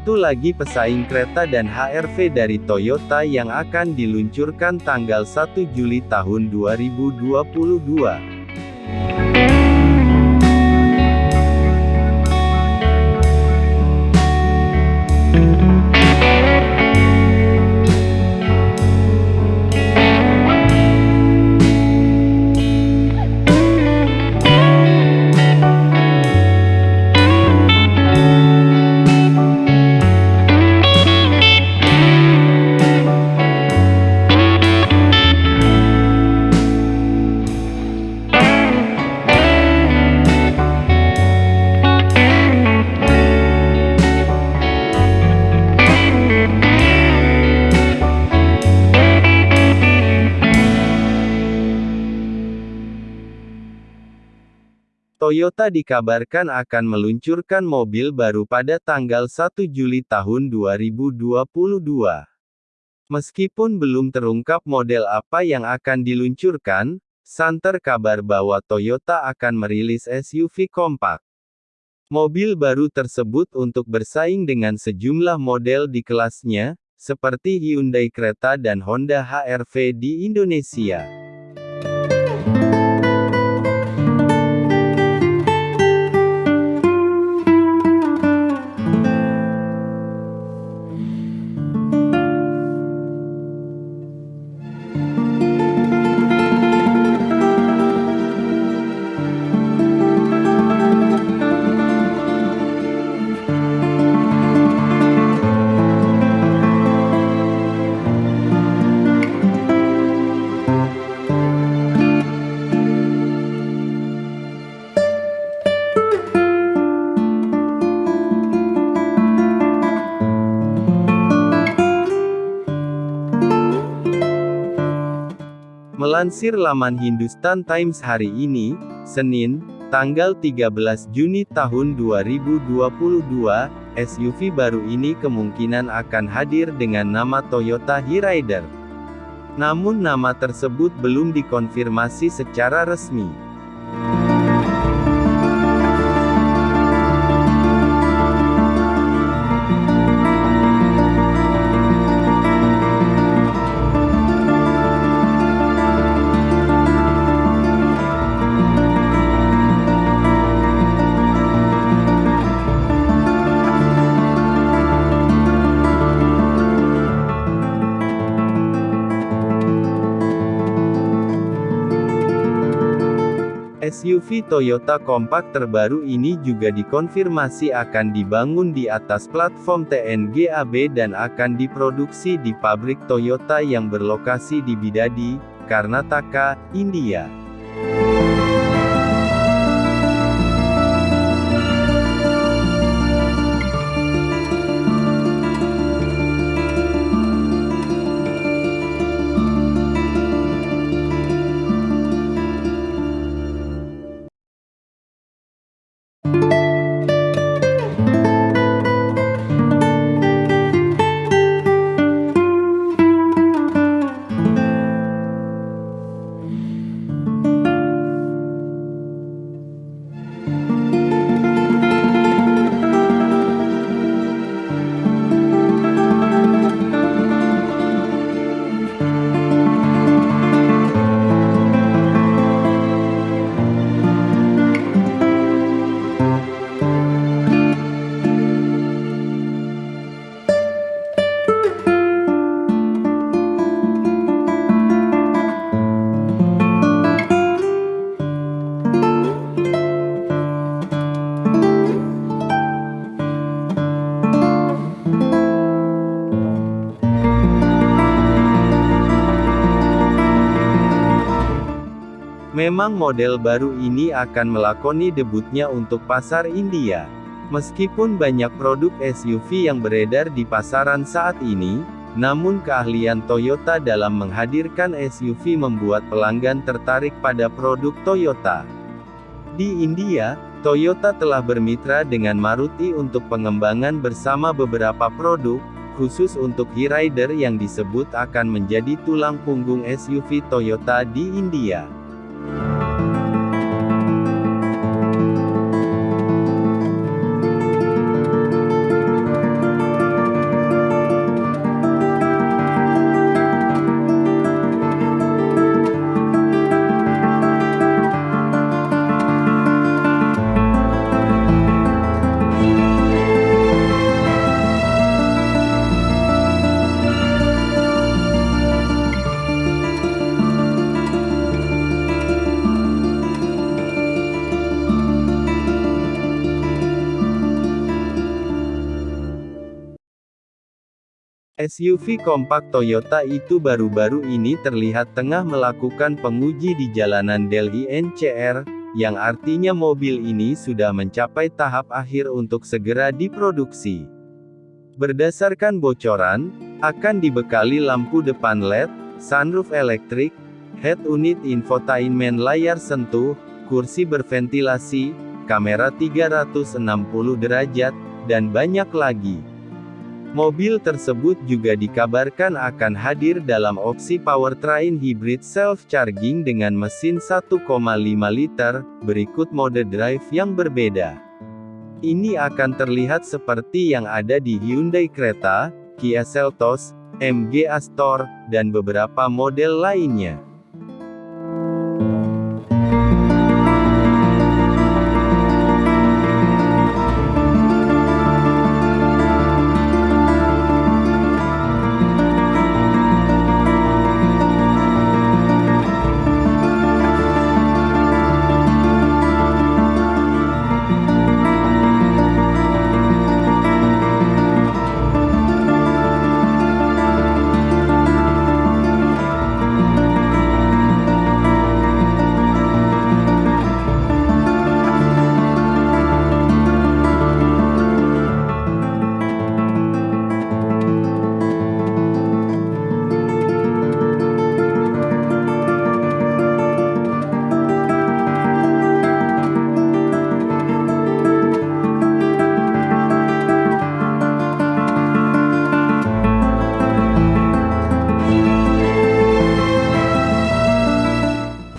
Satu lagi pesaing kereta dan HRV dari Toyota yang akan diluncurkan tanggal 1 Juli tahun 2022. Toyota dikabarkan akan meluncurkan mobil baru pada tanggal 1 Juli tahun 2022. Meskipun belum terungkap model apa yang akan diluncurkan, santer kabar bahwa Toyota akan merilis SUV kompak. Mobil baru tersebut untuk bersaing dengan sejumlah model di kelasnya, seperti Hyundai Creta dan Honda HR-V di Indonesia. Melansir laman Hindustan Times hari ini, Senin, tanggal 13 Juni tahun 2022, SUV baru ini kemungkinan akan hadir dengan nama Toyota Hyryder. Namun nama tersebut belum dikonfirmasi secara resmi. SUV Toyota kompak terbaru ini juga dikonfirmasi akan dibangun di atas platform TNGAB dan akan diproduksi di pabrik Toyota yang berlokasi di Bidadi, Karnataka, India. Memang model baru ini akan melakoni debutnya untuk pasar India. Meskipun banyak produk SUV yang beredar di pasaran saat ini, namun keahlian Toyota dalam menghadirkan SUV membuat pelanggan tertarik pada produk Toyota. Di India, Toyota telah bermitra dengan Maruti untuk pengembangan bersama beberapa produk, khusus untuk Hyryder yang disebut akan menjadi tulang punggung SUV Toyota di India. Thank you. SUV kompak Toyota itu baru-baru ini terlihat tengah melakukan penguji di jalanan Delhi NCR, yang artinya mobil ini sudah mencapai tahap akhir untuk segera diproduksi. Berdasarkan bocoran, akan dibekali lampu depan LED, sunroof elektrik, head unit infotainment layar sentuh, kursi berventilasi, kamera 360 derajat, dan banyak lagi. Mobil tersebut juga dikabarkan akan hadir dalam opsi powertrain hybrid self-charging dengan mesin 1,5 liter, berikut mode drive yang berbeda. Ini akan terlihat seperti yang ada di Hyundai Creta, Kia Seltos, MG Astor, dan beberapa model lainnya.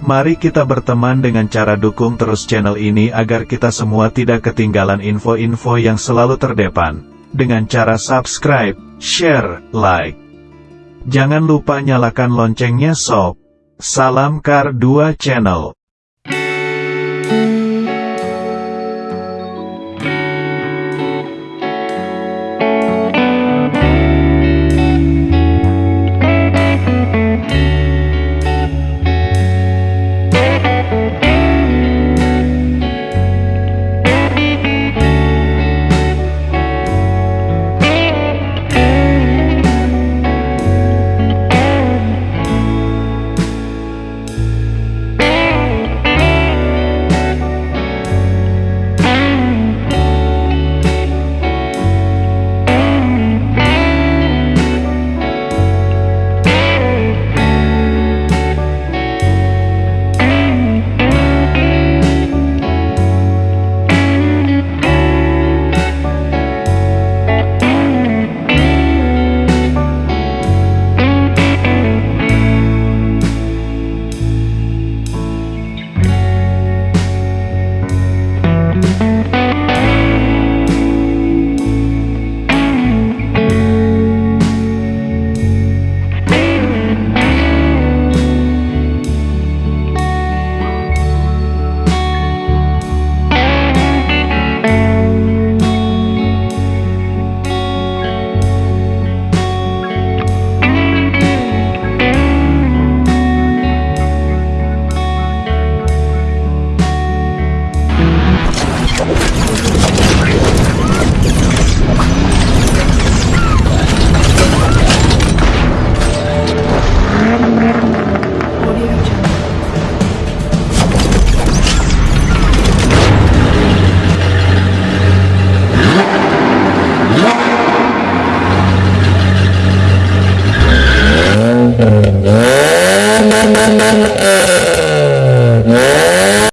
Mari kita berteman dengan cara dukung terus channel ini agar kita semua tidak ketinggalan info-info yang selalu terdepan. Dengan cara subscribe, share, like. Jangan lupa nyalakan loncengnya sob. Salam Kar 2 Channel.